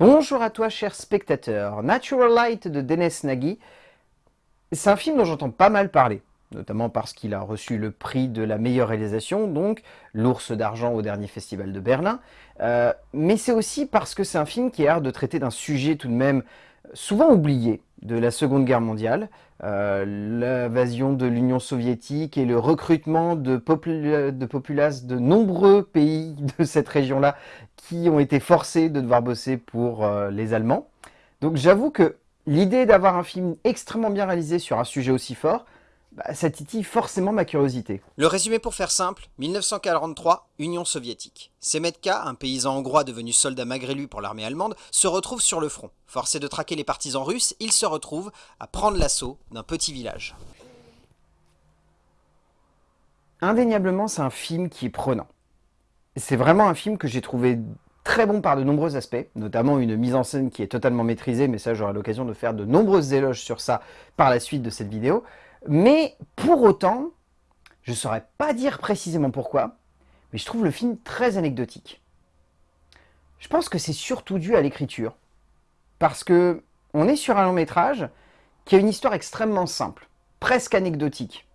Bonjour à toi cher spectateur, Natural Light de Dennis Nagy, c'est un film dont j'entends pas mal parler, notamment parce qu'il a reçu le prix de la meilleure réalisation, donc l'ours d'argent au dernier festival de Berlin, euh, mais c'est aussi parce que c'est un film qui a l'air de traiter d'un sujet tout de même souvent oublié de la Seconde Guerre mondiale, euh, l'invasion de l'Union soviétique et le recrutement de, de populaces de nombreux pays de cette région-là qui ont été forcés de devoir bosser pour euh, les Allemands. Donc j'avoue que l'idée d'avoir un film extrêmement bien réalisé sur un sujet aussi fort, bah, ça titille forcément ma curiosité. Le résumé pour faire simple, 1943, Union soviétique. Semetka, un paysan hongrois devenu soldat malgré lui pour l'armée allemande, se retrouve sur le front. Forcé de traquer les partisans russes, il se retrouve à prendre l'assaut d'un petit village. Indéniablement, c'est un film qui est prenant. C'est vraiment un film que j'ai trouvé très bon par de nombreux aspects, notamment une mise en scène qui est totalement maîtrisée, mais ça j'aurai l'occasion de faire de nombreuses éloges sur ça par la suite de cette vidéo. Mais pour autant, je ne saurais pas dire précisément pourquoi, mais je trouve le film très anecdotique. Je pense que c'est surtout dû à l'écriture, parce que on est sur un long métrage qui a une histoire extrêmement simple, presque anecdotique.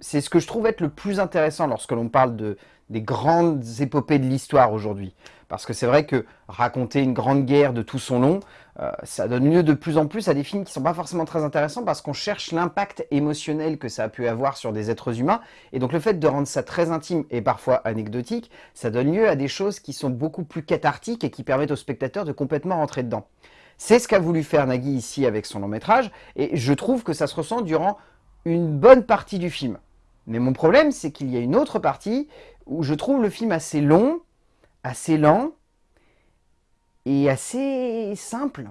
C'est ce que je trouve être le plus intéressant lorsque l'on parle de, des grandes épopées de l'histoire aujourd'hui. Parce que c'est vrai que raconter une grande guerre de tout son long, euh, ça donne lieu de plus en plus à des films qui ne sont pas forcément très intéressants parce qu'on cherche l'impact émotionnel que ça a pu avoir sur des êtres humains. Et donc le fait de rendre ça très intime et parfois anecdotique, ça donne lieu à des choses qui sont beaucoup plus cathartiques et qui permettent aux spectateurs de complètement rentrer dedans. C'est ce qu'a voulu faire Nagui ici avec son long métrage, et je trouve que ça se ressent durant une bonne partie du film. Mais mon problème, c'est qu'il y a une autre partie où je trouve le film assez long, assez lent et assez simple,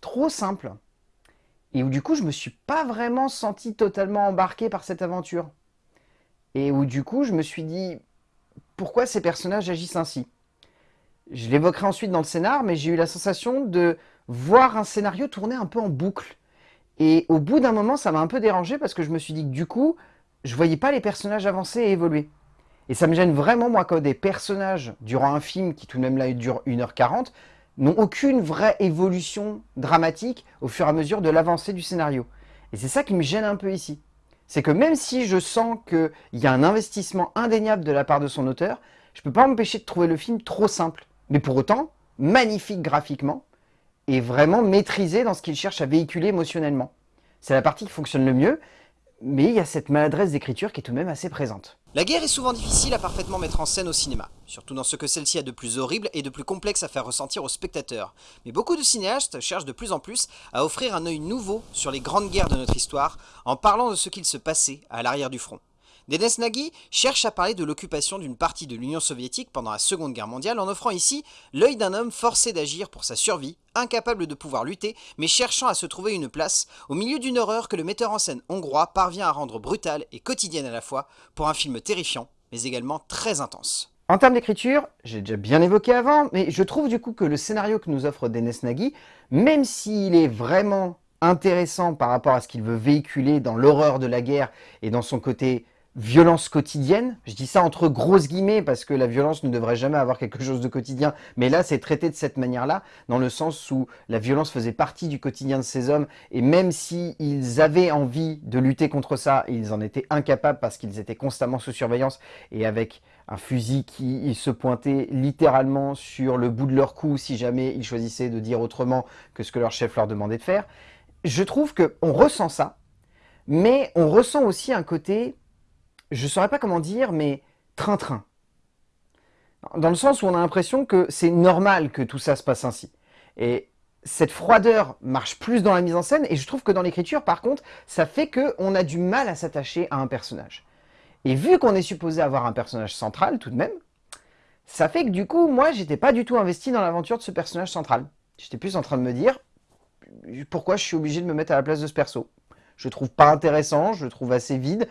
trop simple. Et où du coup je me suis pas vraiment senti totalement embarqué par cette aventure. Et où du coup je me suis dit pourquoi ces personnages agissent ainsi? Je l'évoquerai ensuite dans le scénar, mais j'ai eu la sensation de voir un scénario tourner un peu en boucle. Et au bout d'un moment, ça m'a un peu dérangé parce que je me suis dit que du coup, je voyais pas les personnages avancer et évoluer. Et ça me gêne vraiment, moi, quand des personnages, durant un film qui tout de même là dure 1h40, n'ont aucune vraie évolution dramatique au fur et à mesure de l'avancée du scénario. Et c'est ça qui me gêne un peu ici. C'est que même si je sens qu'il y a un investissement indéniable de la part de son auteur, je ne peux pas m'empêcher de trouver le film trop simple. Mais pour autant, magnifique graphiquement, et vraiment maîtrisé dans ce qu'il cherche à véhiculer émotionnellement. C'est la partie qui fonctionne le mieux, mais il y a cette maladresse d'écriture qui est tout de même assez présente. La guerre est souvent difficile à parfaitement mettre en scène au cinéma, surtout dans ce que celle-ci a de plus horrible et de plus complexe à faire ressentir aux spectateurs. Mais beaucoup de cinéastes cherchent de plus en plus à offrir un œil nouveau sur les grandes guerres de notre histoire en parlant de ce qu'il se passait à l'arrière du front. Denis Nagy cherche à parler de l'occupation d'une partie de l'Union soviétique pendant la Seconde Guerre mondiale en offrant ici l'œil d'un homme forcé d'agir pour sa survie, incapable de pouvoir lutter, mais cherchant à se trouver une place au milieu d'une horreur que le metteur en scène hongrois parvient à rendre brutale et quotidienne à la fois pour un film terrifiant, mais également très intense. En termes d'écriture, j'ai déjà bien évoqué avant, mais je trouve du coup que le scénario que nous offre Denis Nagy, même s'il est vraiment intéressant par rapport à ce qu'il veut véhiculer dans l'horreur de la guerre et dans son côté violence quotidienne. Je dis ça entre grosses guillemets parce que la violence ne devrait jamais avoir quelque chose de quotidien. Mais là, c'est traité de cette manière-là, dans le sens où la violence faisait partie du quotidien de ces hommes. Et même s'ils avaient envie de lutter contre ça, ils en étaient incapables parce qu'ils étaient constamment sous surveillance et avec un fusil qui se pointait littéralement sur le bout de leur cou si jamais ils choisissaient de dire autrement que ce que leur chef leur demandait de faire. Je trouve qu'on ressent ça, mais on ressent aussi un côté je ne saurais pas comment dire, mais train-train. Dans le sens où on a l'impression que c'est normal que tout ça se passe ainsi. Et cette froideur marche plus dans la mise en scène, et je trouve que dans l'écriture, par contre, ça fait qu'on a du mal à s'attacher à un personnage. Et vu qu'on est supposé avoir un personnage central, tout de même, ça fait que du coup, moi, j'étais pas du tout investi dans l'aventure de ce personnage central. J'étais plus en train de me dire, pourquoi je suis obligé de me mettre à la place de ce perso? Je le trouve pas intéressant, je le trouve assez vide,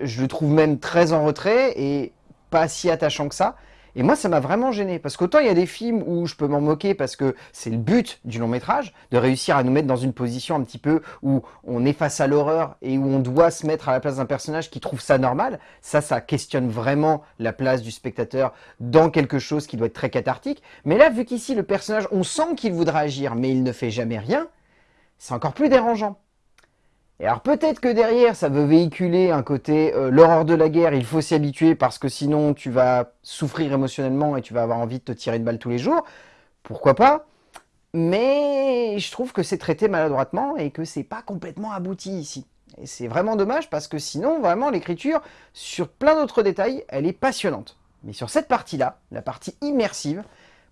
je le trouve même très en retrait et pas si attachant que ça. Et moi, ça m'a vraiment gêné, parce qu'autant il y a des films où je peux m'en moquer parce que c'est le but du long métrage, de réussir à nous mettre dans une position un petit peu où on est face à l'horreur et où on doit se mettre à la place d'un personnage qui trouve ça normal. Ça, ça questionne vraiment la place du spectateur dans quelque chose qui doit être très cathartique. Mais là, vu qu'ici, le personnage, on sent qu'il voudra agir, mais il ne fait jamais rien, c'est encore plus dérangeant. Et alors peut-être que derrière, ça veut véhiculer un côté euh, l'horreur de la guerre, il faut s'y habituer parce que sinon tu vas souffrir émotionnellement et tu vas avoir envie de te tirer une balle tous les jours. Pourquoi pas? Mais je trouve que c'est traité maladroitement et que c'est pas complètement abouti ici. Et c'est vraiment dommage parce que sinon, vraiment, l'écriture, sur plein d'autres détails, elle est passionnante. Mais sur cette partie-là, la partie immersive,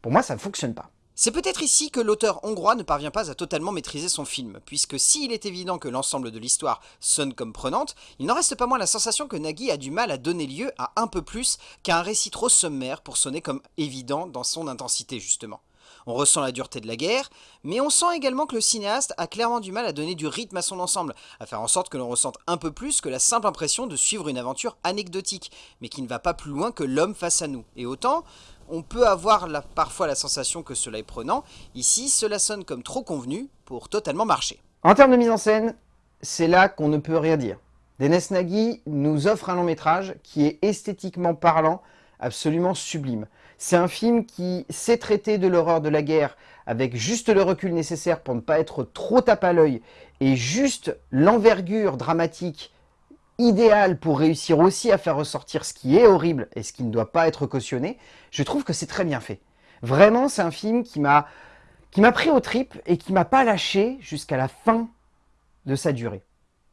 pour moi, ça ne fonctionne pas. C'est peut-être ici que l'auteur hongrois ne parvient pas à totalement maîtriser son film, puisque s'il est évident que l'ensemble de l'histoire sonne comme prenante, il n'en reste pas moins la sensation que Nagui a du mal à donner lieu à un peu plus qu'à un récit trop sommaire pour sonner comme évident dans son intensité justement. On ressent la dureté de la guerre, mais on sent également que le cinéaste a clairement du mal à donner du rythme à son ensemble, à faire en sorte que l'on ressente un peu plus que la simple impression de suivre une aventure anecdotique, mais qui ne va pas plus loin que l'homme face à nous. Et autant, on peut avoir parfois la sensation que cela est prenant. Ici, cela sonne comme trop convenu pour totalement marcher. En termes de mise en scène, c'est là qu'on ne peut rien dire. Denes Nagy nous offre un long métrage qui est esthétiquement parlant absolument sublime. C'est un film qui sait traiter de l'horreur de la guerre avec juste le recul nécessaire pour ne pas être trop tape à l'œil et juste l'envergure dramatique idéal pour réussir aussi à faire ressortir ce qui est horrible et ce qui ne doit pas être cautionné, je trouve que c'est très bien fait. Vraiment, c'est un film qui m'a pris au tripes et qui m'a pas lâché jusqu'à la fin de sa durée.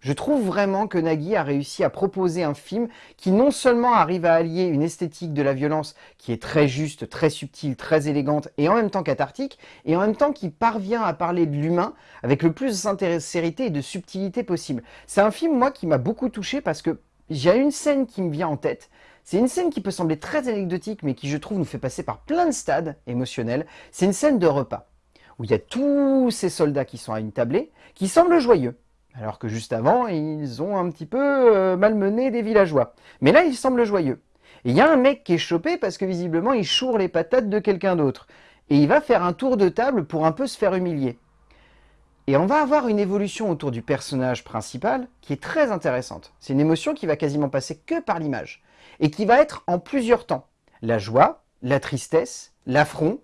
Je trouve vraiment que Nagui a réussi à proposer un film qui non seulement arrive à allier une esthétique de la violence qui est très juste, très subtile, très élégante et en même temps cathartique, et en même temps qui parvient à parler de l'humain avec le plus de sincérité et de subtilité possible. C'est un film, moi, qui m'a beaucoup touché parce que j'ai une scène qui me vient en tête, c'est une scène qui peut sembler très anecdotique, mais qui, je trouve, nous fait passer par plein de stades émotionnels. C'est une scène de repas, où il y a tous ces soldats qui sont à une tablée, qui semblent joyeux. Alors que juste avant, ils ont un petit peu euh, malmené des villageois. Mais là, ils semblent joyeux. Il y a un mec qui est chopé parce que visiblement, il choure les patates de quelqu'un d'autre. Et il va faire un tour de table pour un peu se faire humilier. Et on va avoir une évolution autour du personnage principal qui est très intéressante. C'est une émotion qui va quasiment passer que par l'image. Et qui va être en plusieurs temps. La joie, la tristesse, l'affront,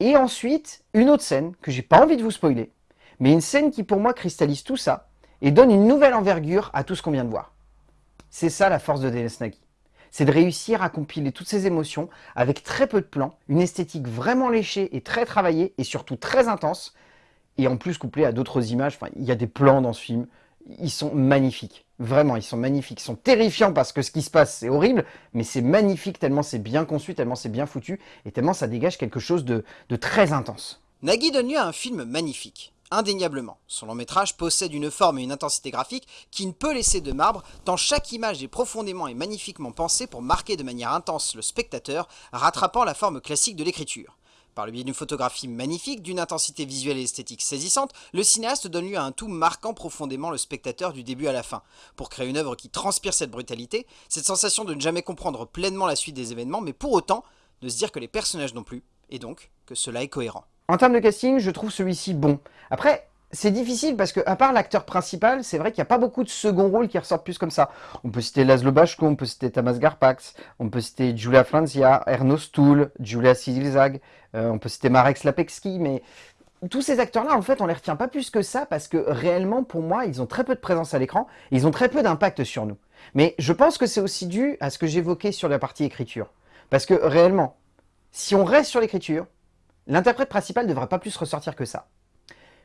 et ensuite une autre scène que j'ai pas envie de vous spoiler. Mais une scène qui pour moi cristallise tout ça, et donne une nouvelle envergure à tout ce qu'on vient de voir. C'est ça la force de Dennis Nagy. C'est de réussir à compiler toutes ces émotions avec très peu de plans, une esthétique vraiment léchée et très travaillée et surtout très intense, et en plus couplée à d'autres images, enfin, il y a des plans dans ce film, ils sont magnifiques. Vraiment, ils sont magnifiques. Ils sont terrifiants parce que ce qui se passe, c'est horrible, mais c'est magnifique tellement c'est bien conçu, tellement c'est bien foutu, et tellement ça dégage quelque chose de, très intense. Nagui donne lieu à un film magnifique indéniablement. Son long métrage possède une forme et une intensité graphique qui ne peut laisser de marbre, tant chaque image est profondément et magnifiquement pensée pour marquer de manière intense le spectateur, rattrapant la forme classique de l'écriture. Par le biais d'une photographie magnifique, d'une intensité visuelle et esthétique saisissante, le cinéaste donne lieu à un tout marquant profondément le spectateur du début à la fin. Pour créer une œuvre qui transpire cette brutalité, cette sensation de ne jamais comprendre pleinement la suite des événements, mais pour autant, de se dire que les personnages non plus, et donc que cela est cohérent. En termes de casting, je trouve celui-ci bon. Après, c'est difficile parce que, à part l'acteur principal, c'est vrai qu'il n'y a pas beaucoup de second rôles qui ressortent plus comme ça. On peut citer Laszlo Bashko, on peut citer Tamas Garpax, on peut citer Julia Franzia, Erno Stuhl, Julia Silzag, euh, on peut citer Marek Slapekski, mais tous ces acteurs-là, en fait, on les retient pas plus que ça parce que réellement, pour moi, ils ont très peu de présence à l'écran, ils ont très peu d'impact sur nous. Mais je pense que c'est aussi dû à ce que j'évoquais sur la partie écriture. Parce que réellement, si on reste sur l'écriture, L'interprète principal ne devrait pas plus ressortir que ça.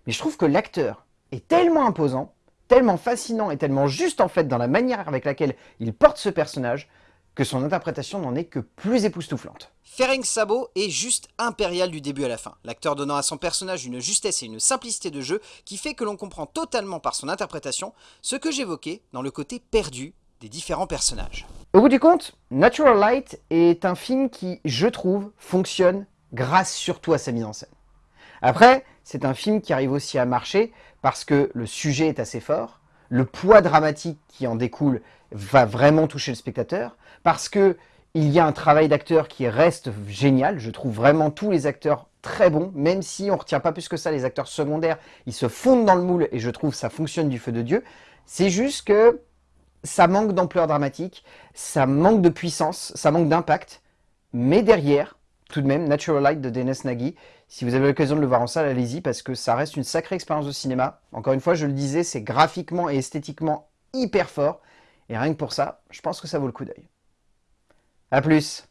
Mais je trouve que l'acteur est tellement imposant, tellement fascinant et tellement juste en fait dans la manière avec laquelle il porte ce personnage, que son interprétation n'en est que plus époustouflante. Ferenc Sabo est juste impérial du début à la fin, l'acteur donnant à son personnage une justesse et une simplicité de jeu qui fait que l'on comprend totalement par son interprétation ce que j'évoquais dans le côté perdu des différents personnages. Au bout du compte, Natural Light est un film qui, je trouve, fonctionne grâce surtout à sa mise en scène. Après, c'est un film qui arrive aussi à marcher parce que le sujet est assez fort, le poids dramatique qui en découle va vraiment toucher le spectateur, parce que Il y a un travail d'acteur qui reste génial. Je trouve vraiment tous les acteurs très bons, même si on ne retient pas plus que ça les acteurs secondaires. Ils se fondent dans le moule et je trouve ça fonctionne du feu de Dieu. C'est juste que ça manque d'ampleur dramatique, ça manque de puissance, ça manque d'impact. Mais derrière, tout de même, Natural Light de Dennis Nagy, si vous avez l'occasion de le voir en salle, allez-y parce que ça reste une sacrée expérience de cinéma. Encore une fois, je le disais, c'est graphiquement et esthétiquement hyper fort. Et rien que pour ça, je pense que ça vaut le coup d'œil. A plus